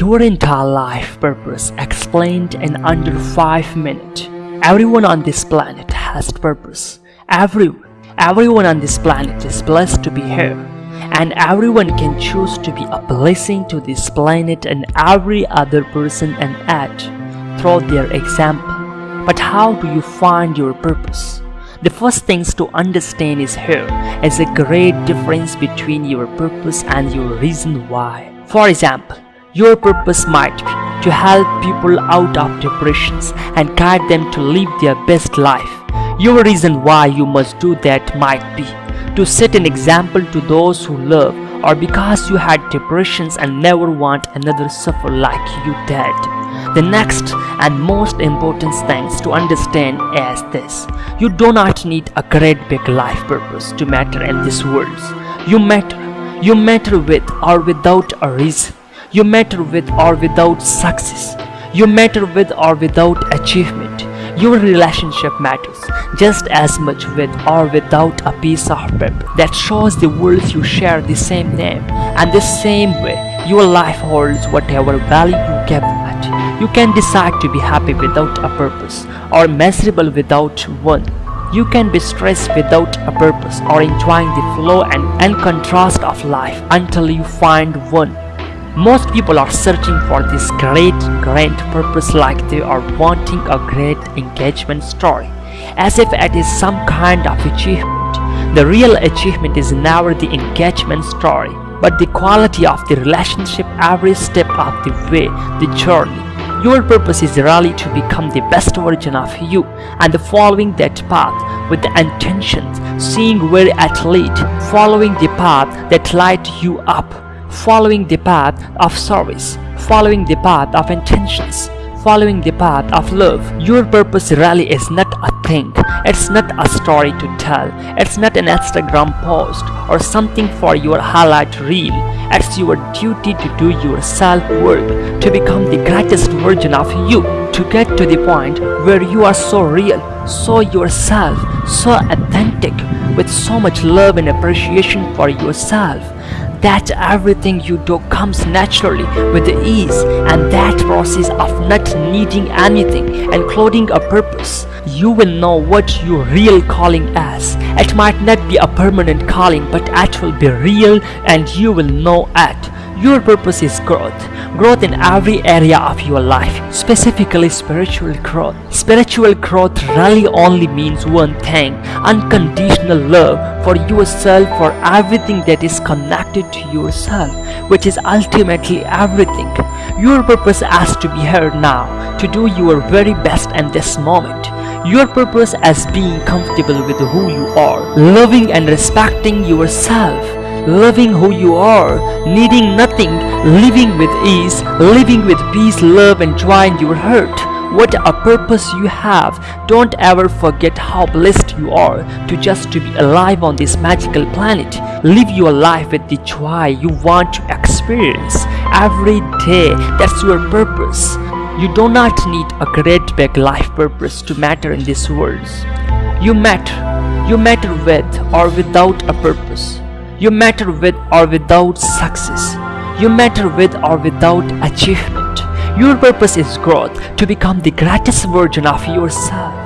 Your entire life purpose explained in under 5 minutes. Everyone on this planet has purpose. Everyone. Everyone on this planet is blessed to be here. And everyone can choose to be a blessing to this planet and every other person and act through their example. But how do you find your purpose? The first things to understand is here is a great difference between your purpose and your reason why. For example, your purpose might be to help people out of depressions and guide them to live their best life. Your reason why you must do that might be to set an example to those who love or because you had depressions and never want another suffer like you did. The next and most important things to understand is this. You do not need a great big life purpose to matter in this world. You matter. You matter with or without a reason. You matter with or without success. You matter with or without achievement. Your relationship matters just as much with or without a piece of paper that shows the world you share the same name and the same way your life holds whatever value you give it. You can decide to be happy without a purpose or miserable without one. You can be stressed without a purpose or enjoying the flow and, and contrast of life until you find one. Most people are searching for this great grand purpose like they are wanting a great engagement story, as if it is some kind of achievement. The real achievement is never the engagement story, but the quality of the relationship every step of the way, the journey. Your purpose is really to become the best version of you and following that path with the intentions, seeing where it leads, following the path that light you up following the path of service, following the path of intentions, following the path of love. Your purpose really is not a thing, it's not a story to tell, it's not an Instagram post or something for your highlight reel. It's your duty to do your self-work, to become the greatest version of you, to get to the point where you are so real, so yourself, so authentic, with so much love and appreciation for yourself that everything you do comes naturally with ease and that process of not needing anything including a purpose. You will know what your real calling is it might not be a permanent calling but it will be real and you will know it your purpose is growth. Growth in every area of your life, specifically spiritual growth. Spiritual growth really only means one thing, unconditional love for yourself, for everything that is connected to yourself, which is ultimately everything. Your purpose has to be heard now, to do your very best in this moment. Your purpose as being comfortable with who you are, loving and respecting yourself loving who you are, needing nothing, living with ease, living with peace, love and joy in your heart. What a purpose you have. Don't ever forget how blessed you are to just to be alive on this magical planet. Live your life with the joy you want to experience every day. That's your purpose. You do not need a great big life purpose to matter in this world. You matter. You matter with or without a purpose. You matter with or without success. You matter with or without achievement. Your purpose is growth to become the greatest version of yourself.